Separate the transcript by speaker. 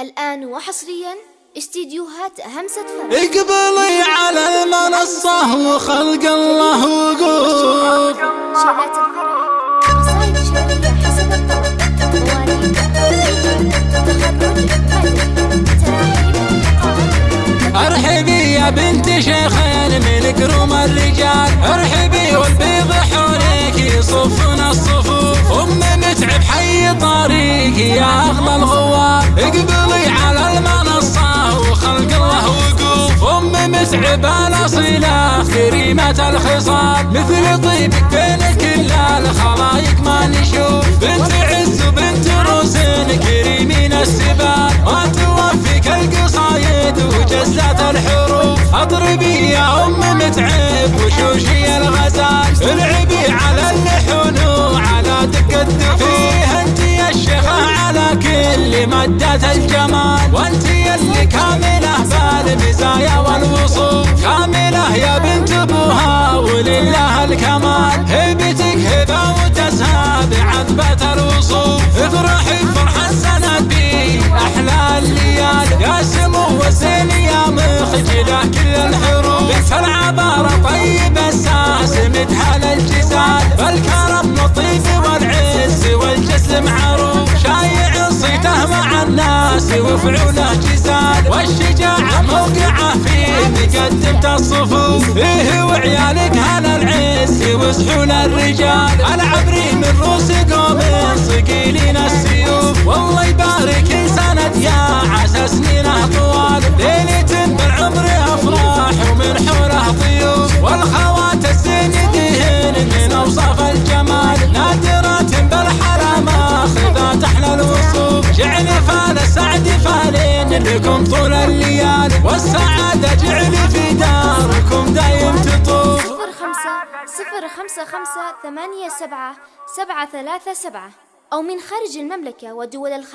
Speaker 1: الآن وحصريا استديوهات همسة فرح.
Speaker 2: اقبلي على المنصة وخلق الله وقوف
Speaker 1: الفرح. حسب الطلب مواليد تخرج
Speaker 2: ارحبي يا بنت شيخين من كرم الرجال. ارحبي والبيض حولك يصفنا الصفوف. ام متعب حي طريقي يا ام متعب الاصيلة كريمة الخصال مثل طيبك بين كل الخلايق ما نشوف. بنت عز وبنت روسين كريمين السبال ما توفيك القصايد وجزات الحروف. أضربي يا أم متعب وشوشي الغزال. العبي على اللحون وعلى دق الدفيه انت يا الشيخة على كل مدة الجمال. وانت اللي كاملة بالمزايا الوصول افرحي فرح السند بي أحلى الليال يا سمو وسيل يا مخجلة كل الحروف بنت العبارة طيب الساس مدحل الجزال بالكرم لطيف والعز والجسم معروف شايع صيته مع الناس وفعوله جزال والشجاعة موقعة فيه مقدمة الصفوف. فيه وعيالك هلا العز وسحول الرجال. العبري من روس لكم طول الليالي والسعادة جعل في داركم دايم تطوف.
Speaker 1: صفر خمسة صفر خمسة خمسة ثمانية سبعة سبعة ثلاثة سبعة أو من خارج المملكة ودول الخليج.